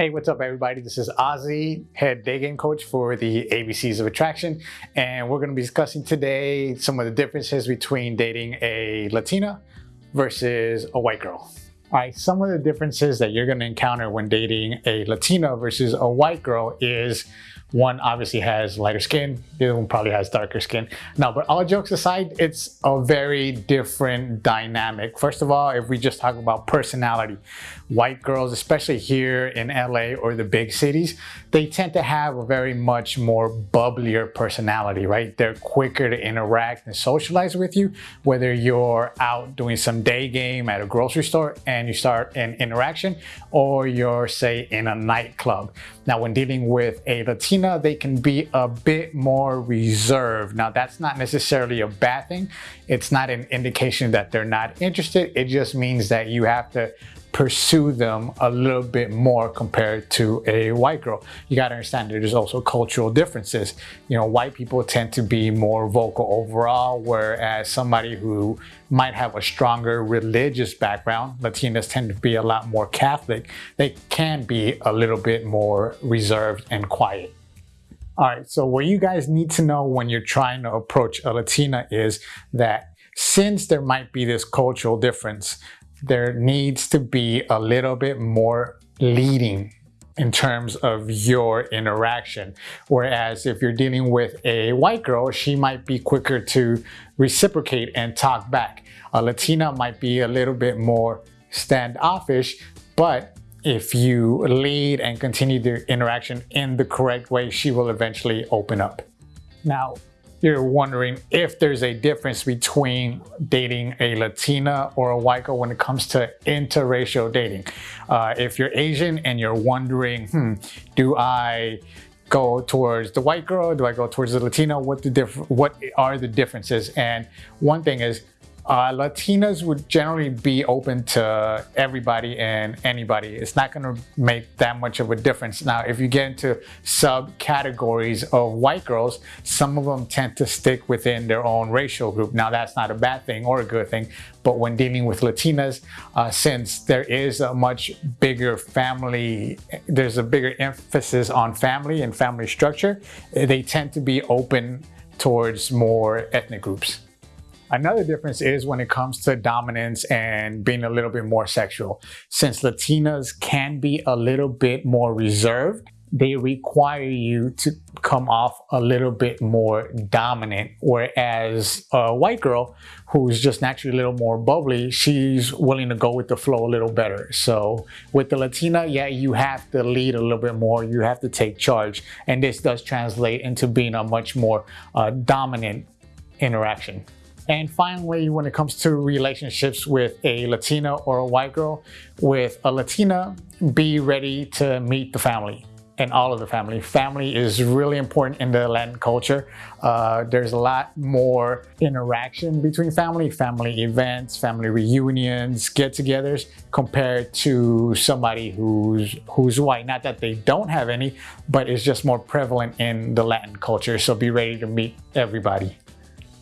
Hey, what's up everybody? This is Ozzy, head day game coach for the ABCs of Attraction. And we're gonna be discussing today some of the differences between dating a Latina versus a white girl. All right, some of the differences that you're gonna encounter when dating a Latina versus a white girl is one obviously has lighter skin, the other one probably has darker skin. Now, but all jokes aside, it's a very different dynamic. First of all, if we just talk about personality, white girls, especially here in LA or the big cities, they tend to have a very much more bubblier personality, right? They're quicker to interact and socialize with you, whether you're out doing some day game at a grocery store and you start an interaction, or you're say in a nightclub. Now, when dealing with a Latino Latina, they can be a bit more reserved. Now, that's not necessarily a bad thing. It's not an indication that they're not interested. It just means that you have to pursue them a little bit more compared to a white girl. You got to understand there's also cultural differences. You know, white people tend to be more vocal overall, whereas somebody who might have a stronger religious background, Latinas tend to be a lot more Catholic, they can be a little bit more reserved and quiet. All right, so what you guys need to know when you're trying to approach a Latina is that since there might be this cultural difference, there needs to be a little bit more leading in terms of your interaction. Whereas if you're dealing with a white girl, she might be quicker to reciprocate and talk back. A Latina might be a little bit more standoffish, but if you lead and continue the interaction in the correct way, she will eventually open up. Now, you're wondering if there's a difference between dating a Latina or a white girl when it comes to interracial dating. Uh, if you're Asian and you're wondering, hmm, do I go towards the white girl? Do I go towards the Latina? What the diff what are the differences? And one thing is uh, Latinas would generally be open to everybody and anybody. It's not going to make that much of a difference. Now, if you get into subcategories of white girls, some of them tend to stick within their own racial group. Now, that's not a bad thing or a good thing, but when dealing with Latinas, uh, since there is a much bigger family, there's a bigger emphasis on family and family structure, they tend to be open towards more ethnic groups. Another difference is when it comes to dominance and being a little bit more sexual. Since Latinas can be a little bit more reserved, they require you to come off a little bit more dominant. Whereas a white girl who's just naturally a little more bubbly, she's willing to go with the flow a little better. So with the Latina, yeah, you have to lead a little bit more. You have to take charge. And this does translate into being a much more uh, dominant interaction. And finally, when it comes to relationships with a Latina or a white girl, with a Latina, be ready to meet the family and all of the family. Family is really important in the Latin culture. Uh, there's a lot more interaction between family, family events, family reunions, get-togethers, compared to somebody who's who's white. Not that they don't have any, but it's just more prevalent in the Latin culture. So be ready to meet everybody.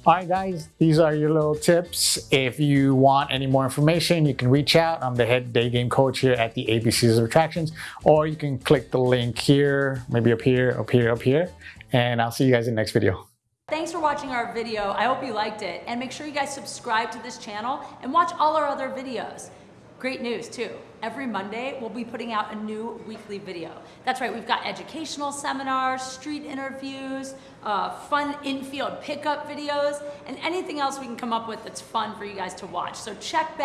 All right, guys, these are your little tips. If you want any more information, you can reach out. I'm the head day game coach here at the ABCs of Attractions, or you can click the link here, maybe up here, up here, up here, and I'll see you guys in the next video. Thanks for watching our video. I hope you liked it. And make sure you guys subscribe to this channel and watch all our other videos. Great news too. Every Monday, we'll be putting out a new weekly video. That's right, we've got educational seminars, street interviews, uh, fun infield pickup videos, and anything else we can come up with that's fun for you guys to watch. So check back.